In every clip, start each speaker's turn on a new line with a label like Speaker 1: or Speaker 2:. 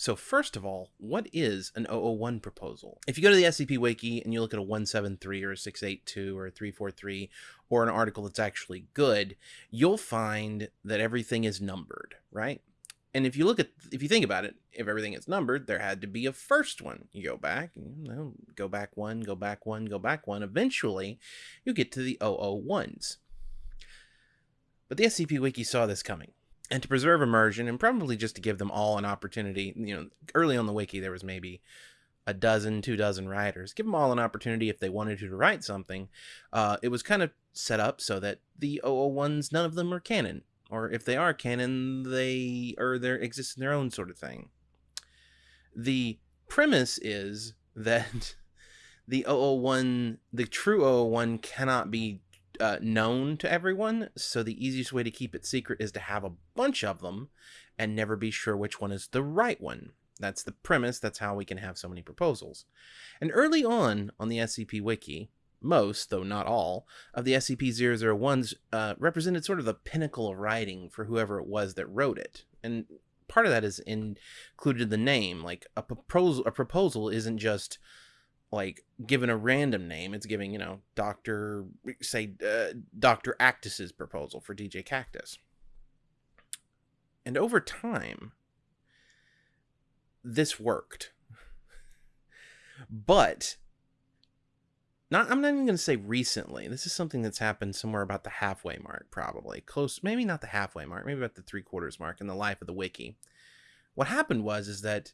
Speaker 1: So first of all, what is an 001 proposal? If you go to the SCP Wiki and you look at a 173 or a 682 or a 343 or an article that's actually good, you'll find that everything is numbered, right? And if you look at, if you think about it, if everything is numbered, there had to be a first one. You go back, you know, go back one, go back one, go back one. Eventually, you get to the 001s. But the SCP Wiki saw this coming and to preserve immersion and probably just to give them all an opportunity you know early on the wiki there was maybe a dozen two dozen writers. Give them all an opportunity if they wanted to, to write something. Uh, it was kind of set up so that the 001s none of them are canon or if they are canon they or they exist in their own sort of thing. The premise is that the 001 the true 001 cannot be uh, known to everyone, so the easiest way to keep it secret is to have a bunch of them and never be sure which one is the right one. That's the premise. That's how we can have so many proposals. And early on on the SCP Wiki, most, though not all, of the SCP-001s uh, represented sort of the pinnacle of writing for whoever it was that wrote it. And part of that is included in the name. Like a proposal, a proposal isn't just like given a random name it's giving you know dr say uh, dr actus's proposal for djkaktus. And over time this worked. But not i'm not even going to say recently. This is something that's happened somewhere about the halfway mark probably. Close maybe not the halfway mark maybe about the three quarters mark in the life of the wiki. What happened was is that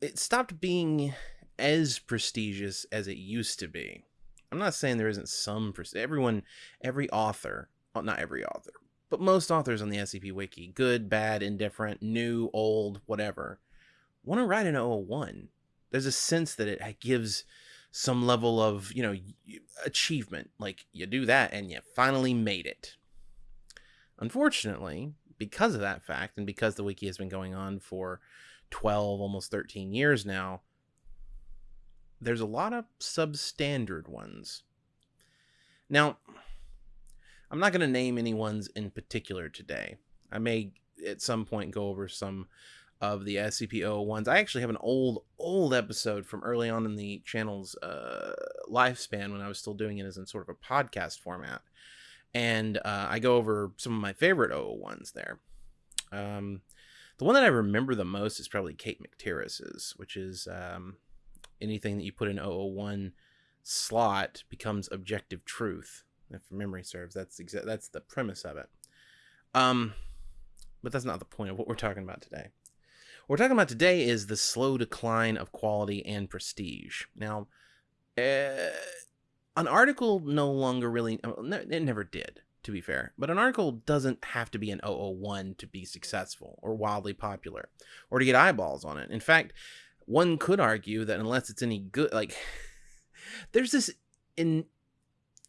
Speaker 1: it stopped being as prestigious as it used to be. I'm not saying there isn't some prestige. Everyone, every author, well, not every author, but most authors on the SCP Wiki, good, bad, indifferent, new, old, whatever, want to write an 001. There's a sense that it gives some level of, you know, achievement. Like you do that and you finally made it. Unfortunately, because of that fact and because the wiki has been going on for 12, almost 13 years now, there's a lot of substandard ones. Now, I'm not going to name any ones in particular today. I may at some point go over some of the SCP ones. I actually have an old, old episode from early on in the channel's uh, lifespan when I was still doing it as in sort of a podcast format. And uh, I go over some of my favorite ones there. Um, the one that I remember the most is probably Kate McTiriss's, which is um, anything that you put in 001 slot becomes objective truth. If memory serves, that's exa- that's the premise of it. Um, but that's not the point of what we're talking about today. What we're talking about today is the slow decline of quality and prestige. Now, uh, an article no longer really, it never did, to be fair, but an article doesn't have to be an 001 to be successful or wildly popular or to get eyeballs on it. In fact, one could argue that unless it's any good, like there's this in,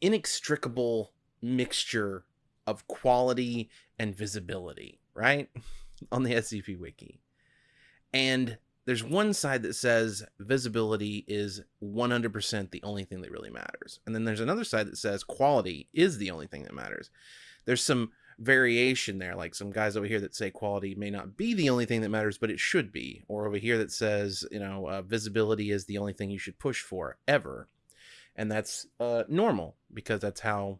Speaker 1: inextricable mixture of quality and visibility, right? On the SCP Wiki. And there's one side that says visibility is 100% the only thing that really matters. And then there's another side that says quality is the only thing that matters. There's some variation there like some guys over here that say quality may not be the only thing that matters but it should be or over here that says you know uh, visibility is the only thing you should push for ever. And that's uh, normal because that's how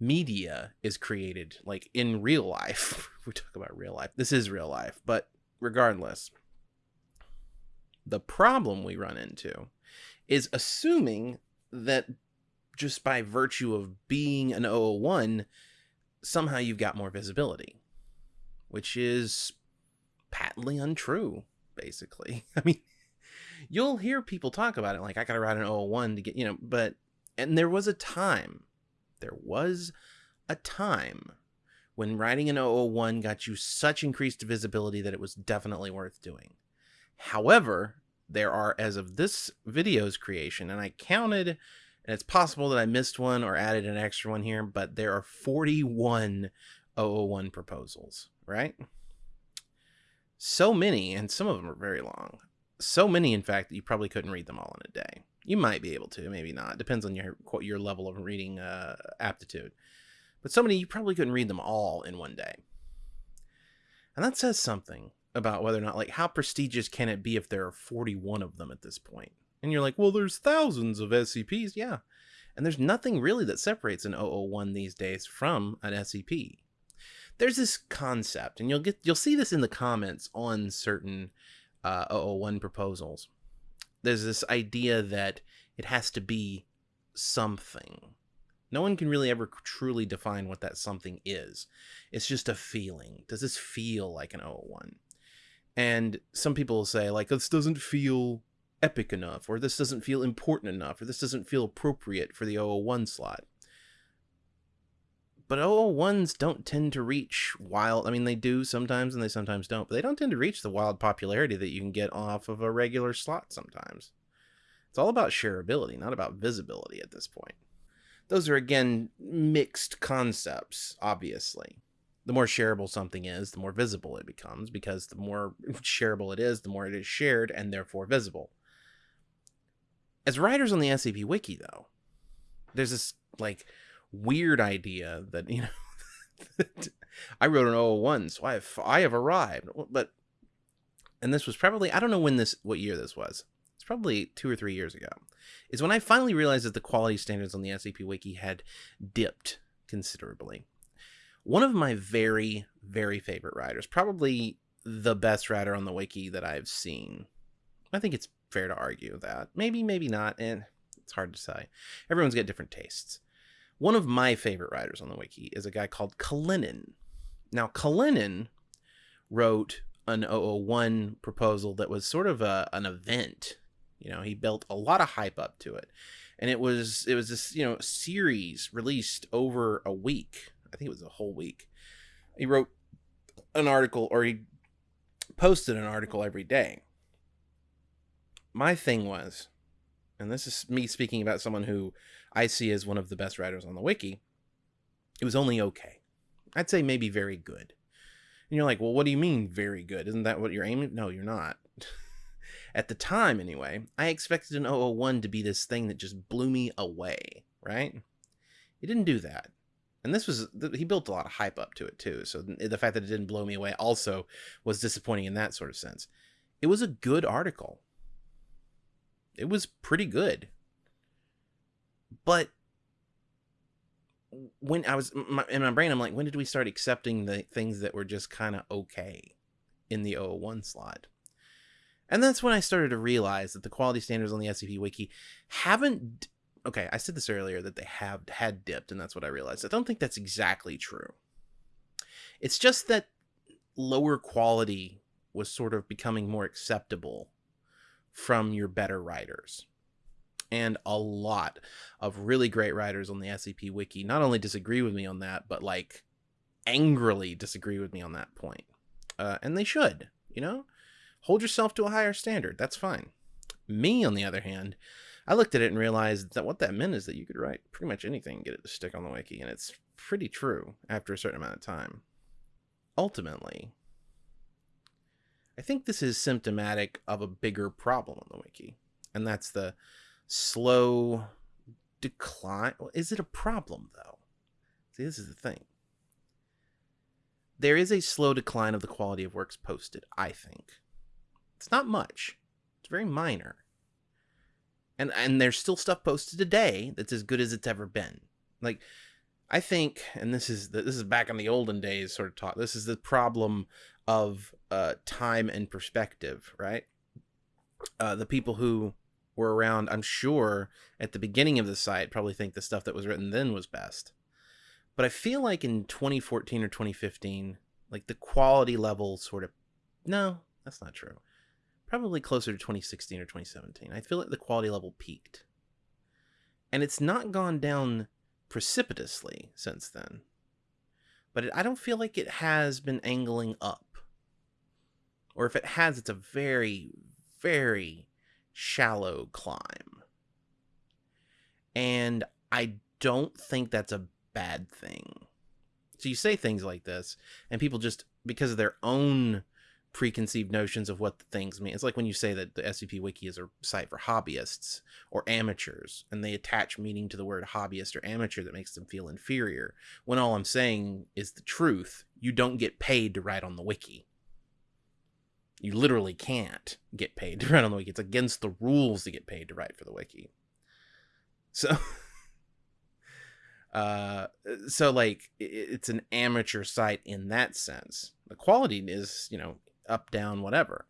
Speaker 1: media is created like in real life. We talk about real life. This is real life but regardless the problem we run into is assuming that just by virtue of being an 001 somehow you've got more visibility, which is patently untrue, basically. I mean, you'll hear people talk about it like, I got to ride an 001 to get, you know, but, and there was a time, there was a time when riding an 001 got you such increased visibility that it was definitely worth doing. However, there are, as of this video's creation, and I counted and it's possible that I missed one or added an extra one here, but there are 41 001 proposals, right? So many, and some of them are very long. So many, in fact, that you probably couldn't read them all in a day. You might be able to, maybe not. Depends on your your level of reading uh, aptitude. But so many, you probably couldn't read them all in one day. And that says something about whether or not like how prestigious can it be if there are 41 of them at this point and you're like well there's thousands of scps yeah and there's nothing really that separates an 001 these days from an scp there's this concept and you'll get you'll see this in the comments on certain uh, 001 proposals there's this idea that it has to be something no one can really ever truly define what that something is. It's just a feeling. Does this feel like an 001? And some people say, like, this doesn't feel epic enough, or this doesn't feel important enough, or this doesn't feel appropriate for the 001 slot. But 001s don't tend to reach wild. I mean, they do sometimes and they sometimes don't, but they don't tend to reach the wild popularity that you can get off of a regular slot sometimes. It's all about shareability, not about visibility at this point those are again mixed concepts, obviously. The more shareable something is, the more visible it becomes, because the more shareable it is, the more it is shared and therefore visible. As writers on the SCP Wiki, though, there's this like weird idea that, you know, I wrote an 001, so I have, I have arrived. But, and this was probably, I don't know when this, what year this was. It's probably two or three years ago is when I finally realized that the quality standards on the SCP Wiki had dipped considerably. One of my very, very favorite writers, probably the best writer on the wiki that I've seen. I think it's fair to argue that. Maybe, maybe not, and it's hard to say. Everyone's got different tastes. One of my favorite writers on the wiki is a guy called Kalinin. Now, Kalinin wrote an 001 proposal that was sort of a, an event you know, he built a lot of hype up to it. And it was it was this, you know, series released over a week. I think it was a whole week. He wrote an article or he posted an article every day. My thing was, and this is me speaking about someone who I see as one of the best writers on the wiki, it was only okay. I'd say maybe very good. And you're like, well, what do you mean very good? Isn't that what you're aiming? No, you're not. At the time, anyway, I expected an 001 to be this thing that just blew me away, right? He didn't do that. And this was, he built a lot of hype up to it too. So the fact that it didn't blow me away also was disappointing in that sort of sense. It was a good article. It was pretty good. But when I was in my brain, I'm like, when did we start accepting the things that were just kind of okay in the 001 slot? And that's when I started to realize that the quality standards on the SCP Wiki haven't. Okay, I said this earlier that they have had dipped, and that's what I realized. I don't think that's exactly true. It's just that lower quality was sort of becoming more acceptable from your better writers. And a lot of really great writers on the SCP Wiki not only disagree with me on that, but like angrily disagree with me on that point. Uh, and they should, you know? hold yourself to a higher standard. That's fine. Me, on the other hand, I looked at it and realized that what that meant is that you could write pretty much anything and get it to stick on the wiki, and it's pretty true after a certain amount of time. Ultimately, I think this is symptomatic of a bigger problem on the wiki, and that's the slow decline. Is it a problem, though? See, this is the thing. There is a slow decline of the quality of works posted, I think. It's not much. It's very minor. And and there's still stuff posted today that's as good as it's ever been. Like I think, and this is this is back in the olden days sort of talk. This is the problem of uh, time and perspective, right? Uh, the people who were around, I'm sure, at the beginning of the site probably think the stuff that was written then was best. But I feel like in 2014 or 2015, like the quality level sort of no, that's not true probably closer to 2016 or 2017. I feel like the quality level peaked. And it's not gone down precipitously since then. But it, I don't feel like it has been angling up. Or if it has, it's a very, very shallow climb. And I don't think that's a bad thing. So you say things like this, and people just, because of their own preconceived notions of what the things mean. It's like when you say that the SCP Wiki is a site for hobbyists or amateurs, and they attach meaning to the word hobbyist or amateur that makes them feel inferior. When all I'm saying is the truth, you don't get paid to write on the wiki. You literally can't get paid to write on the wiki. It's against the rules to get paid to write for the wiki. So, uh, so like it's an amateur site in that sense. The quality is, you know, up, down, whatever.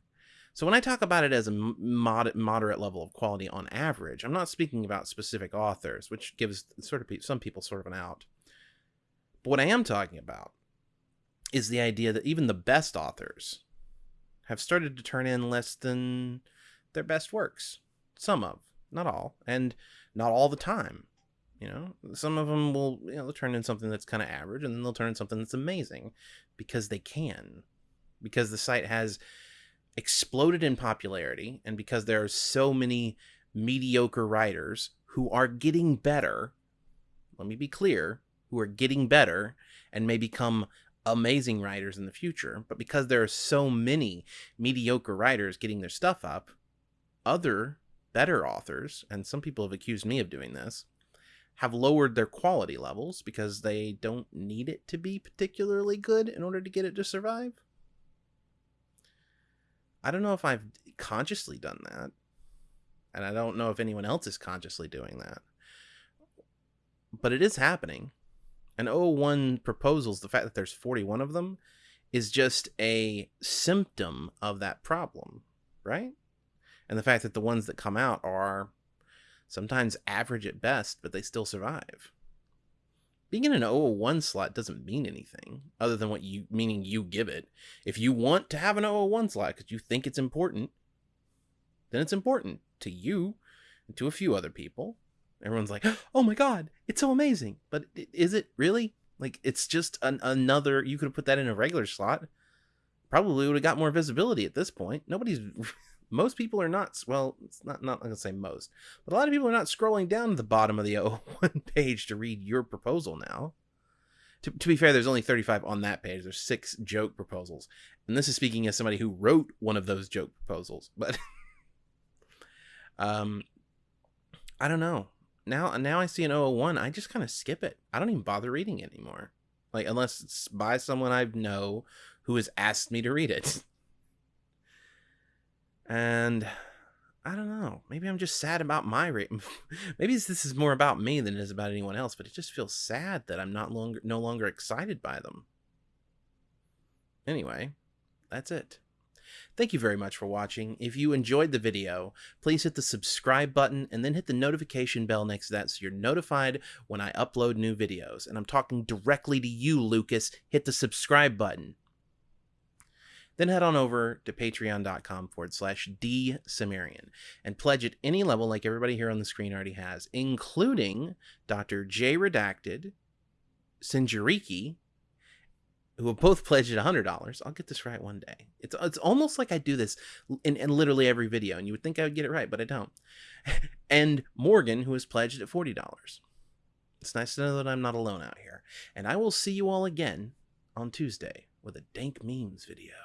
Speaker 1: So when I talk about it as a mod- moderate level of quality on average, I'm not speaking about specific authors, which gives sort of pe- some people sort of an out. But what I am talking about is the idea that even the best authors have started to turn in less than their best works. Some of, not all, and not all the time. You know, some of them will, you know, turn in something that's kind of average, and then they'll turn in something that's amazing because they can, because the site has exploded in popularity and because there are so many mediocre writers who are getting better let me be clear who are getting better and may become amazing writers in the future but because there are so many mediocre writers getting their stuff up other better authors and some people have accused me of doing this have lowered their quality levels because they don't need it to be particularly good in order to get it to survive I don't know if I've consciously done that. And I don't know if anyone else is consciously doing that. But it is happening. And 01 proposals, the fact that there's 41 of them, is just a symptom of that problem, right? And the fact that the ones that come out are sometimes average at best, but they still survive being in an 001 slot doesn't mean anything other than what you meaning you give it. If you want to have an 001 slot because you think it's important, then it's important to you and to a few other people. Everyone's like, "Oh my god, it's so amazing!" But is it really? Like, it's just an, another. You could have put that in a regular slot. Probably would have got more visibility at this point. Nobody's most people are not well it's not not gonna say most but a lot of people are not scrolling down to the bottom of the 01 page to read your proposal now. To, to be fair there's only 35 on that page. There's six joke proposals. And this is speaking as somebody who wrote one of those joke proposals but um i don't know. Now now i see an 001 i just kind of skip it. I don't even bother reading it anymore. Like unless it's by someone i know who has asked me to read it and I don't know. Maybe I'm just sad about my rate. Maybe this is more about me than it is about anyone else. But it just feels sad that I'm not longer no longer excited by them. Anyway, that's it. Thank you very much for watching. If you enjoyed the video, please hit the subscribe button and then hit the notification bell next to that so you're notified when I upload new videos. And I'm talking directly to you, Lucas. Hit the subscribe button then head on over to patreon.com forward slash D and pledge at any level like everybody here on the screen already has, including Dr. J Redacted, Sinjariki, who have both pledged at $100. I'll get this right one day. It's it's almost like I do this in, in literally every video, and you would think I would get it right, but I don't. and Morgan, who has pledged at $40. It's nice to know that I'm not alone out here. And I will see you all again on Tuesday with a dank memes video.